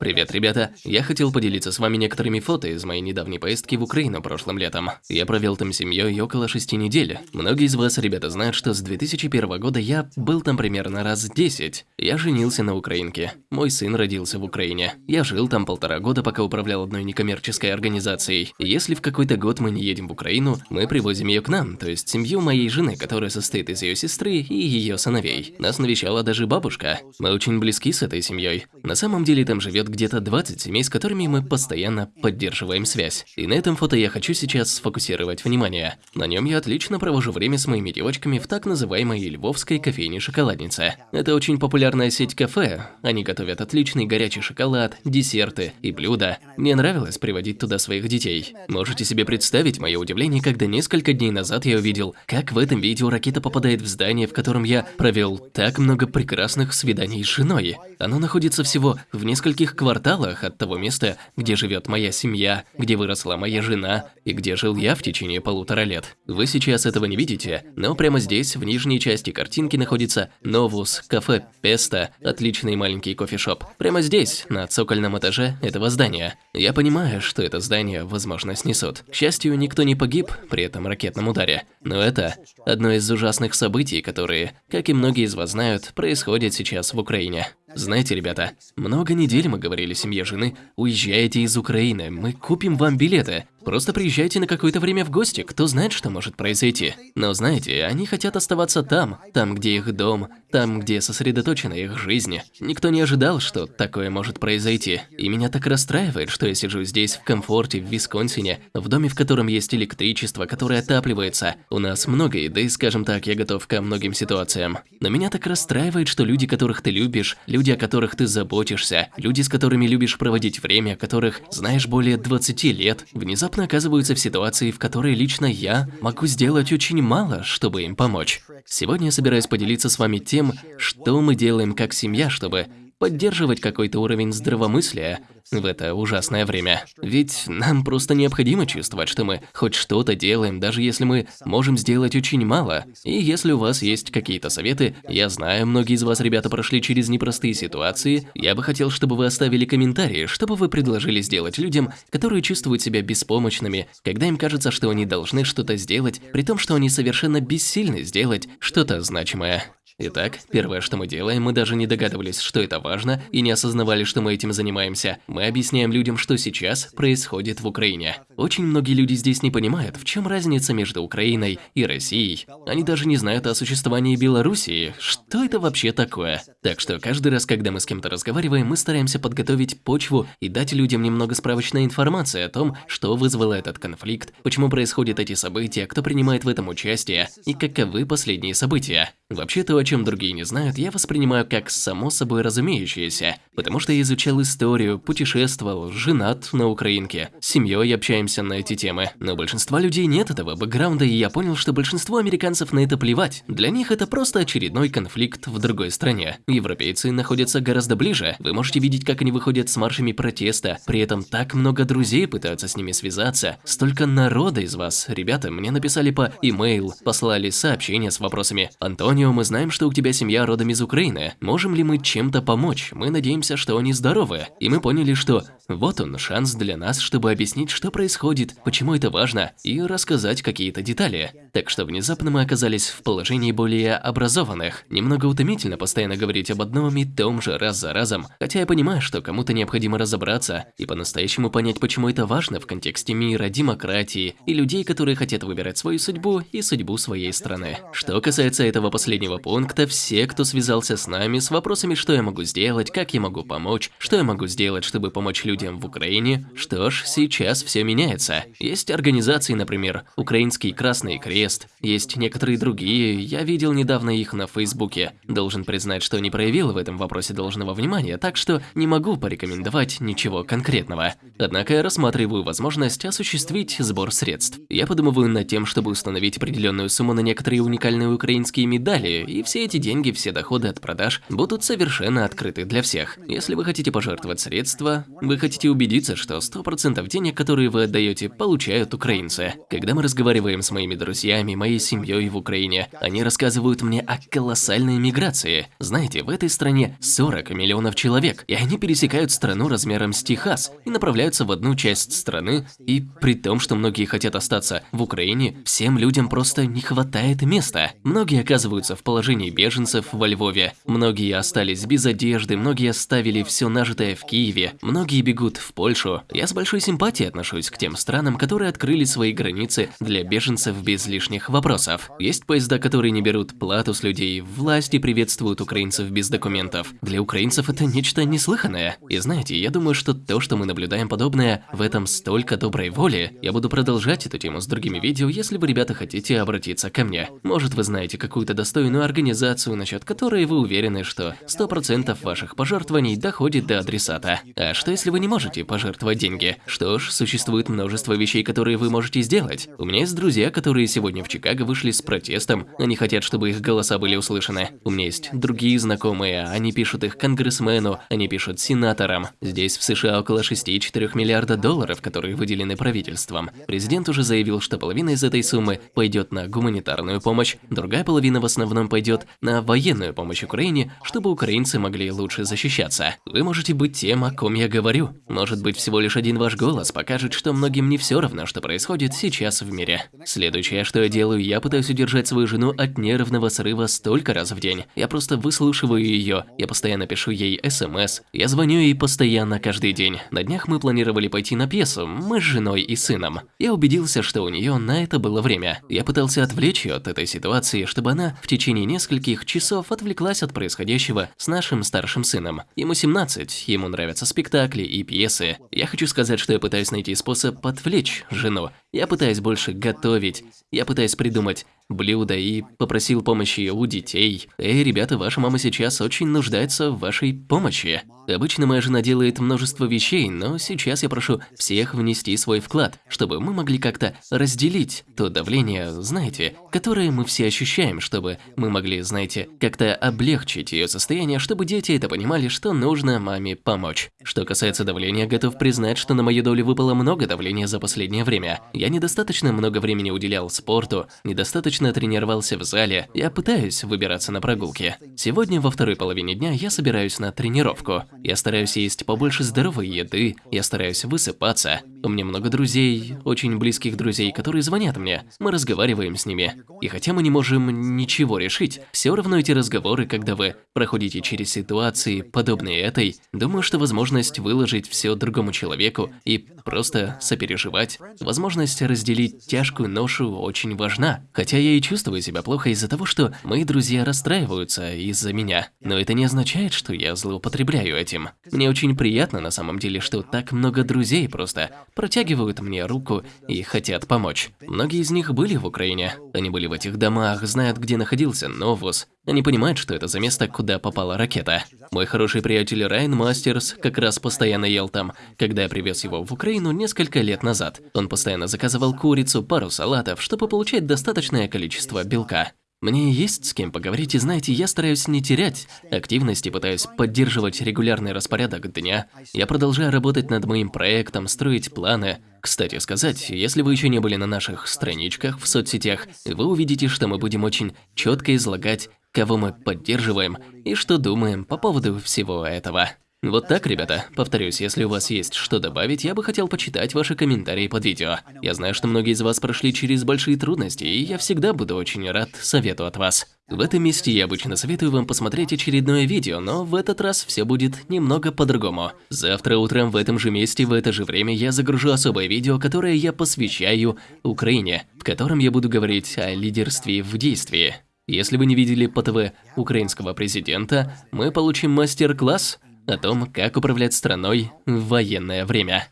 Привет, ребята! Я хотел поделиться с вами некоторыми фото из моей недавней поездки в Украину прошлым летом. Я провел там семьей около шести недель. Многие из вас, ребята, знают, что с 2001 года я был там примерно раз 10. Я женился на украинке. Мой сын родился в Украине. Я жил там полтора года, пока управлял одной некоммерческой организацией. если в какой-то год мы не едем в Украину, мы привозим ее к нам, то есть семью моей жены, которая состоит из ее сестры и ее сыновей. Нас навещала даже бабушка. Мы очень близки с этой семьей. На самом деле там живет где-то 20 семей, с которыми мы постоянно поддерживаем связь. И на этом фото я хочу сейчас сфокусировать внимание. На нем я отлично провожу время с моими девочками в так называемой львовской кофейне-шоколаднице. Это очень популярная сеть кафе. Они готовят отличный горячий шоколад, десерты и блюда. Мне нравилось приводить туда своих детей. Можете себе представить мое удивление, когда несколько дней назад я увидел, как в этом видео ракета попадает в здание, в котором я провел так много прекрасных свиданий с женой. Оно находится всего в нескольких кварталах от того места, где живет моя семья, где выросла моя жена и где жил я в течение полутора лет. Вы сейчас этого не видите, но прямо здесь, в нижней части картинки, находится Новус, кафе Песта, отличный маленький кофешоп. Прямо здесь, на цокольном этаже этого здания. Я понимаю, что это здание, возможно, снесут. К счастью, никто не погиб при этом ракетном ударе. Но это одно из ужасных событий, которые, как и многие из вас знают, происходят сейчас в Украине. Знаете, ребята, много недель мы говорили семье жены, уезжайте из Украины, мы купим вам билеты. Просто приезжайте на какое-то время в гости, кто знает, что может произойти. Но знаете, они хотят оставаться там, там, где их дом, там, где сосредоточена их жизнь. Никто не ожидал, что такое может произойти. И меня так расстраивает, что я сижу здесь в комфорте в Висконсине, в доме, в котором есть электричество, которое отапливается. У нас много еды, скажем так, я готов ко многим ситуациям. Но меня так расстраивает, что люди, которых ты любишь, люди, о которых ты заботишься, люди, с которыми любишь проводить время, которых знаешь более 20 лет, внезапно внезапно оказываются в ситуации, в которой лично я могу сделать очень мало, чтобы им помочь. Сегодня я собираюсь поделиться с вами тем, что мы делаем как семья, чтобы поддерживать какой-то уровень здравомыслия в это ужасное время. Ведь нам просто необходимо чувствовать, что мы хоть что-то делаем, даже если мы можем сделать очень мало. И если у вас есть какие-то советы, я знаю, многие из вас, ребята, прошли через непростые ситуации, я бы хотел, чтобы вы оставили комментарии, чтобы вы предложили сделать людям, которые чувствуют себя беспомощными, когда им кажется, что они должны что-то сделать, при том, что они совершенно бессильны сделать что-то значимое. Итак, первое, что мы делаем, мы даже не догадывались, что это важно, и не осознавали, что мы этим занимаемся. Мы объясняем людям, что сейчас происходит в Украине. Очень многие люди здесь не понимают, в чем разница между Украиной и Россией. Они даже не знают о существовании Белоруссии. Что это вообще такое? Так что каждый раз, когда мы с кем-то разговариваем, мы стараемся подготовить почву и дать людям немного справочной информации о том, что вызвало этот конфликт, почему происходят эти события, кто принимает в этом участие и каковы последние события. Вообще-то, о чем другие не знают, я воспринимаю как само собой разумеющееся, потому что я изучал историю, путешествовал, женат на украинке, с семьей общаемся на эти темы. Но большинства людей нет этого бэкграунда, и я понял, что большинству американцев на это плевать. Для них это просто очередной конфликт в другой стране. Европейцы находятся гораздо ближе. Вы можете видеть, как они выходят с маршами протеста. При этом так много друзей пытаются с ними связаться. Столько народа из вас. Ребята, мне написали по имейл, послали сообщения с вопросами. Антонио, мы знаем, что у тебя семья родом из Украины. Можем ли мы чем-то помочь? Мы надеемся, что они здоровы. И мы поняли, что вот он шанс для нас, чтобы объяснить, что происходит, почему это важно, и рассказать какие-то детали. Так что внезапно мы оказались в положении более образованных. Немного утомительно постоянно говорить об одном и том же раз за разом, хотя я понимаю, что кому-то необходимо разобраться и по-настоящему понять, почему это важно в контексте мира, демократии и людей, которые хотят выбирать свою судьбу и судьбу своей страны. Что касается этого последнего, последнего пункта все, кто связался с нами с вопросами, что я могу сделать, как я могу помочь, что я могу сделать, чтобы помочь людям в Украине. Что ж, сейчас все меняется. Есть организации, например, Украинский Красный Крест, есть некоторые другие, я видел недавно их на Фейсбуке. Должен признать, что не проявил в этом вопросе должного внимания, так что не могу порекомендовать ничего конкретного. Однако я рассматриваю возможность осуществить сбор средств. Я подумываю над тем, чтобы установить определенную сумму на некоторые уникальные украинские медали, и все эти деньги, все доходы от продаж будут совершенно открыты для всех. Если вы хотите пожертвовать средства, вы хотите убедиться, что 100% денег, которые вы отдаете, получают украинцы. Когда мы разговариваем с моими друзьями, моей семьей в Украине, они рассказывают мне о колоссальной миграции. Знаете, в этой стране 40 миллионов человек, и они пересекают страну размером с Техас и направляются в одну часть страны, и при том, что многие хотят остаться в Украине, всем людям просто не хватает места. Многие оказываются в положении беженцев во Львове, многие остались без одежды, многие оставили все нажитое в Киеве, многие бегут в Польшу. Я с большой симпатией отношусь к тем странам, которые открыли свои границы для беженцев без лишних вопросов. Есть поезда, которые не берут плату с людей, власти приветствуют украинцев без документов. Для украинцев это нечто неслыханное. И знаете, я думаю, что то, что мы наблюдаем подобное, в этом столько доброй воли. Я буду продолжать эту тему с другими видео, если вы, ребята, хотите обратиться ко мне. Может, вы знаете какую-то достойную организацию, насчет которой вы уверены, что 100% ваших пожертвований доходит до адресата. А что если вы не можете пожертвовать деньги? Что ж, существует множество вещей, которые вы можете сделать. У меня есть друзья, которые сегодня в Чикаго вышли с протестом. Они хотят, чтобы их голоса были услышаны. У меня есть другие знакомые, они пишут их конгрессмену, они пишут сенаторам. Здесь в США около 6,4 миллиарда долларов, которые выделены правительством. Президент уже заявил, что половина из этой суммы пойдет на гуманитарную помощь, другая половина в основном пойдет на военную помощь Украине, чтобы украинцы могли лучше защищаться. Вы можете быть тем, о ком я говорю. Может быть, всего лишь один ваш голос покажет, что многим не все равно, что происходит сейчас в мире. Следующее, что я делаю, я пытаюсь удержать свою жену от нервного срыва столько раз в день. Я просто выслушиваю ее, я постоянно пишу ей смс, я звоню ей постоянно каждый день. На днях мы планировали пойти на пьесу, мы с женой и сыном. Я убедился, что у нее на это было время. Я пытался отвлечь ее от этой ситуации, чтобы она в течение нескольких часов отвлеклась от происходящего с нашим старшим сыном. Ему 17, ему нравятся спектакли и пьесы. Я хочу сказать, что я пытаюсь найти способ отвлечь жену. Я пытаюсь больше готовить. Я пытаюсь придумать блюда и попросил помощи у детей. Эй, ребята, ваша мама сейчас очень нуждается в вашей помощи. Обычно моя жена делает множество вещей, но сейчас я прошу всех внести свой вклад, чтобы мы могли как-то разделить то давление, знаете, которое мы все ощущаем, чтобы мы могли, знаете, как-то облегчить ее состояние, чтобы дети это понимали, что нужно маме помочь. Что касается давления, готов признать, что на мою долю выпало много давления за последнее время. Я недостаточно много времени уделял спорту, недостаточно тренировался в зале, я пытаюсь выбираться на прогулки. Сегодня во второй половине дня я собираюсь на тренировку. Я стараюсь есть побольше здоровой еды, я стараюсь высыпаться. У меня много друзей, очень близких друзей, которые звонят мне. Мы разговариваем с ними. И хотя мы не можем ничего решить, все равно эти разговоры, когда вы проходите через ситуации, подобные этой, думаю, что возможность выложить все другому человеку и просто сопереживать, возможность разделить тяжкую ношу очень важна. Хотя я и чувствую себя плохо из-за того, что мои друзья расстраиваются из-за меня. Но это не означает, что я злоупотребляю этим. Мне очень приятно на самом деле, что так много друзей просто протягивают мне руку и хотят помочь. Многие из них были в Украине. Они были в этих домах, знают, где находился Новус. Они понимают, что это за место, куда попала ракета. Мой хороший приятель Райан Мастерс как раз постоянно ел там, когда я привез его в Украину несколько лет назад. Он постоянно заказывал курицу, пару салатов, чтобы получать достаточное количество белка. Мне есть с кем поговорить, и знаете, я стараюсь не терять активности, пытаюсь поддерживать регулярный распорядок дня. Я продолжаю работать над моим проектом, строить планы. Кстати сказать, если вы еще не были на наших страничках в соцсетях, вы увидите, что мы будем очень четко излагать, кого мы поддерживаем и что думаем по поводу всего этого. Вот так, ребята. Повторюсь, если у вас есть что добавить, я бы хотел почитать ваши комментарии под видео. Я знаю, что многие из вас прошли через большие трудности, и я всегда буду очень рад совету от вас. В этом месте я обычно советую вам посмотреть очередное видео, но в этот раз все будет немного по-другому. Завтра утром в этом же месте в это же время я загружу особое видео, которое я посвящаю Украине, в котором я буду говорить о лидерстве в действии. Если вы не видели по ТВ украинского президента, мы получим мастер-класс о том, как управлять страной в военное время.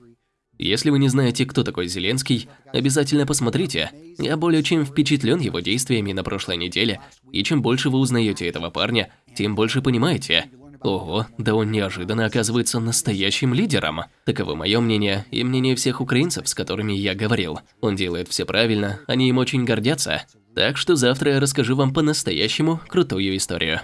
Если вы не знаете, кто такой Зеленский, обязательно посмотрите. Я более чем впечатлен его действиями на прошлой неделе, и чем больше вы узнаете этого парня, тем больше понимаете. Ого, да он неожиданно оказывается настоящим лидером. Таково мое мнение и мнение всех украинцев, с которыми я говорил. Он делает все правильно, они им очень гордятся. Так что завтра я расскажу вам по-настоящему крутую историю.